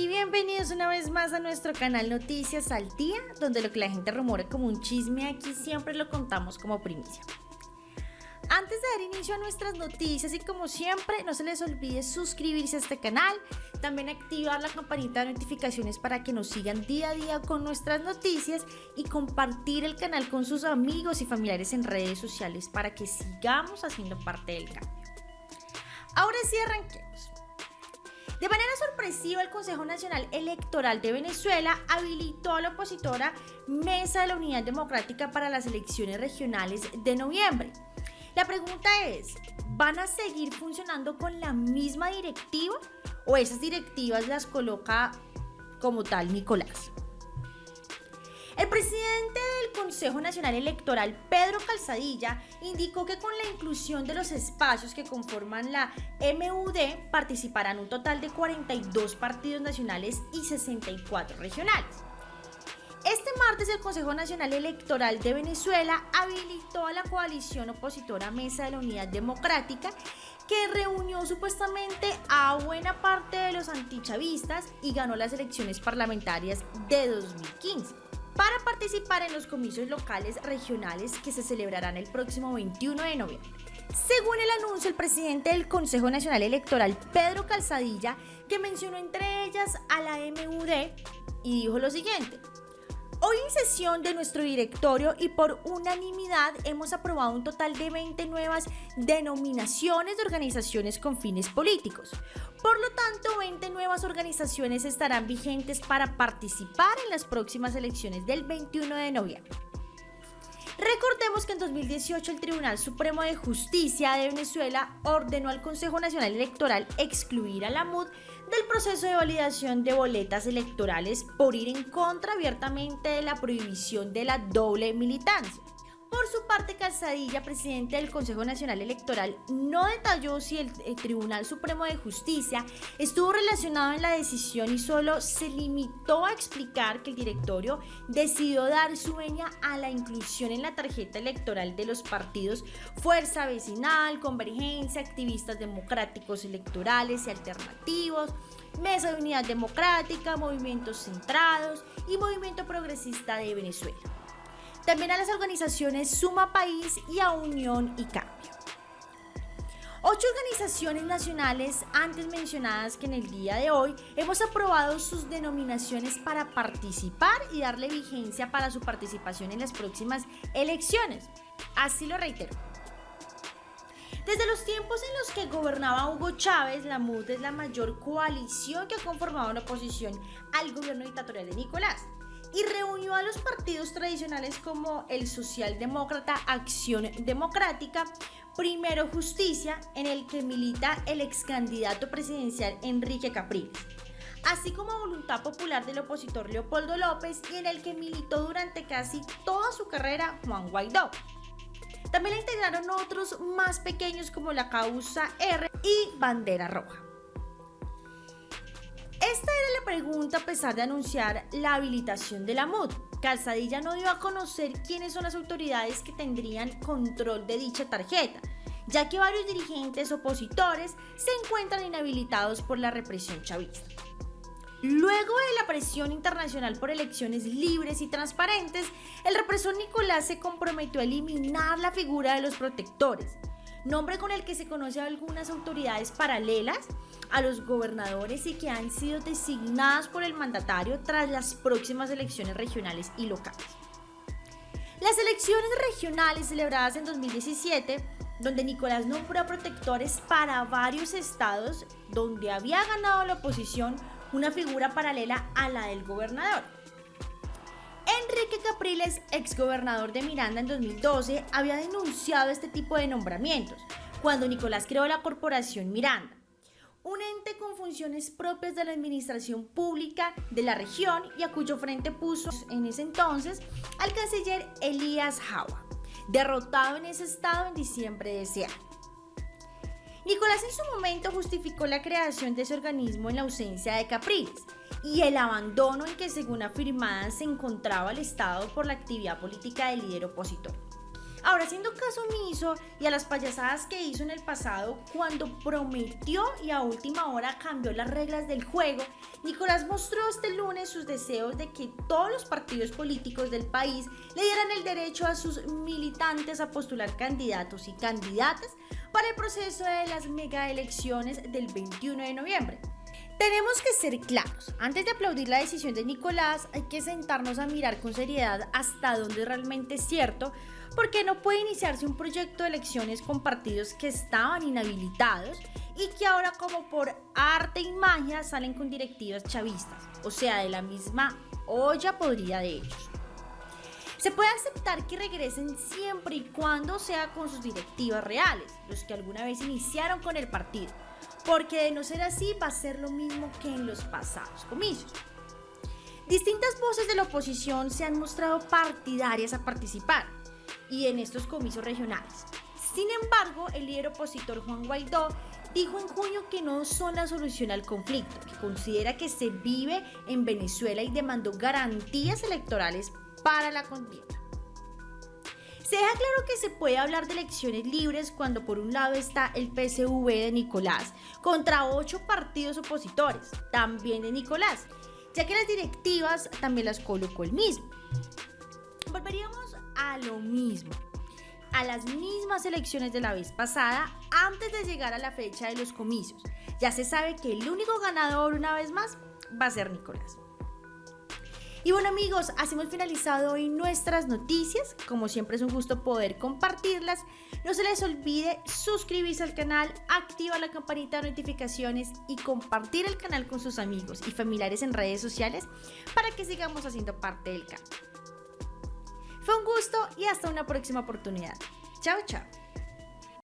y bienvenidos una vez más a nuestro canal Noticias al Día, donde lo que la gente rumora como un chisme aquí siempre lo contamos como primicia. Antes de dar inicio a nuestras noticias y como siempre, no se les olvide suscribirse a este canal, también activar la campanita de notificaciones para que nos sigan día a día con nuestras noticias y compartir el canal con sus amigos y familiares en redes sociales para que sigamos haciendo parte del cambio. Ahora sí arranquemos. De manera sorpresiva, el Consejo Nacional Electoral de Venezuela habilitó a la opositora Mesa de la Unidad Democrática para las elecciones regionales de noviembre. La pregunta es, ¿van a seguir funcionando con la misma directiva o esas directivas las coloca como tal Nicolás? El presidente del Consejo Nacional Electoral, Pedro Calzadilla, indicó que con la inclusión de los espacios que conforman la MUD participarán un total de 42 partidos nacionales y 64 regionales. Este martes el Consejo Nacional Electoral de Venezuela habilitó a la coalición opositora Mesa de la Unidad Democrática que reunió supuestamente a buena parte de los antichavistas y ganó las elecciones parlamentarias de 2015 para participar en los comicios locales regionales que se celebrarán el próximo 21 de noviembre. Según el anuncio, el presidente del Consejo Nacional Electoral, Pedro Calzadilla, que mencionó entre ellas a la MUD y dijo lo siguiente, Hoy en sesión de nuestro directorio y por unanimidad hemos aprobado un total de 20 nuevas denominaciones de organizaciones con fines políticos. Por lo tanto, 20 nuevas organizaciones estarán vigentes para participar en las próximas elecciones del 21 de noviembre. Recordemos que en 2018 el Tribunal Supremo de Justicia de Venezuela ordenó al Consejo Nacional Electoral excluir a la MUD del proceso de validación de boletas electorales por ir en contra abiertamente de la prohibición de la doble militancia. Por su parte, Calzadilla, presidente del Consejo Nacional Electoral, no detalló si el, Tribunal Supremo de Justicia estuvo relacionado en la decisión y solo se limitó a explicar que el directorio decidió dar su veña a la inclusión en la tarjeta electoral de los partidos Fuerza Vecinal, Convergencia, Activistas Democráticos Electorales y Alternativos, Mesa de Unidad Democrática, Movimientos Centrados y Movimiento Progresista de Venezuela también a las organizaciones Suma País y a Unión y Cambio. Ocho organizaciones nacionales antes mencionadas que en el día de hoy hemos aprobado sus denominaciones para participar y darle vigencia para su participación en las próximas elecciones. Así lo reitero. Desde los tiempos en los que gobernaba Hugo Chávez, la MUD es la mayor coalición que ha conformado una oposición al gobierno dictatorial de Nicolás y reunió a los partidos tradicionales como el Socialdemócrata Acción Democrática, Primero Justicia, en el que milita el ex candidato presidencial Enrique Capriles, así como Voluntad Popular del opositor Leopoldo López y en el que militó durante casi toda su carrera Juan Guaidó. También la integraron otros más pequeños como la Causa R y Bandera Roja. Pregunta a pesar de anunciar la habilitación de la MUD. Calzadilla no dio a conocer quiénes son las autoridades que tendrían control de dicha tarjeta, ya que varios dirigentes opositores se encuentran inhabilitados por la represión chavista. Luego de la presión internacional por elecciones libres y transparentes, el represor Nicolás se comprometió a eliminar la figura de los protectores, nombre con el que se conoce a algunas autoridades paralelas a los gobernadores y que han sido designadas por el mandatario tras las próximas elecciones regionales y locales. Las elecciones regionales celebradas en 2017, donde Nicolás nombró protectores para varios estados donde había ganado la oposición una figura paralela a la del gobernador. Capriles, exgobernador de Miranda en 2012, había denunciado este tipo de nombramientos cuando Nicolás creó la corporación Miranda un ente con funciones propias de la administración pública de la región y a cuyo frente puso en ese entonces al canciller Elías Jawa, derrotado en ese estado en diciembre de ese año. Nicolás en su momento justificó la creación de ese organismo en la ausencia de Capriles y el abandono en que según afirmaban se encontraba el Estado por la actividad política del líder opositor. Ahora, haciendo caso omiso y a las payasadas que hizo en el pasado cuando prometió y a última hora cambió las reglas del juego, Nicolás mostró este lunes sus deseos de que todos los partidos políticos del país le dieran el derecho a sus militantes a postular candidatos y candidatas para el proceso de las megaelecciones del 21 de noviembre. Tenemos que ser claros, antes de aplaudir la decisión de Nicolás hay que sentarnos a mirar con seriedad hasta dónde realmente es cierto, porque no puede iniciarse un proyecto de elecciones con partidos que estaban inhabilitados y que ahora como por arte y magia salen con directivas chavistas, o sea, de la misma olla podría de ellos. Se puede aceptar que regresen siempre y cuando sea con sus directivas reales, los que alguna vez iniciaron con el partido, porque de no ser así va a ser lo mismo que en los pasados comicios. Distintas voces de la oposición se han mostrado partidarias a participar y en estos comicios regionales. Sin embargo, el líder opositor Juan Guaidó dijo en junio que no son la solución al conflicto, que considera que se vive en Venezuela y demandó garantías electorales para la contienda. Se deja claro que se puede hablar de elecciones libres cuando por un lado está el PSV de Nicolás contra ocho partidos opositores, también de Nicolás, ya que las directivas también las colocó el mismo. Volveríamos a lo mismo, a las mismas elecciones de la vez pasada antes de llegar a la fecha de los comicios. Ya se sabe que el único ganador una vez más va a ser Nicolás. Y bueno amigos, así hemos finalizado hoy nuestras noticias. Como siempre es un gusto poder compartirlas. No se les olvide suscribirse al canal, activar la campanita de notificaciones y compartir el canal con sus amigos y familiares en redes sociales para que sigamos haciendo parte del canal. Fue un gusto y hasta una próxima oportunidad. Chao, chao.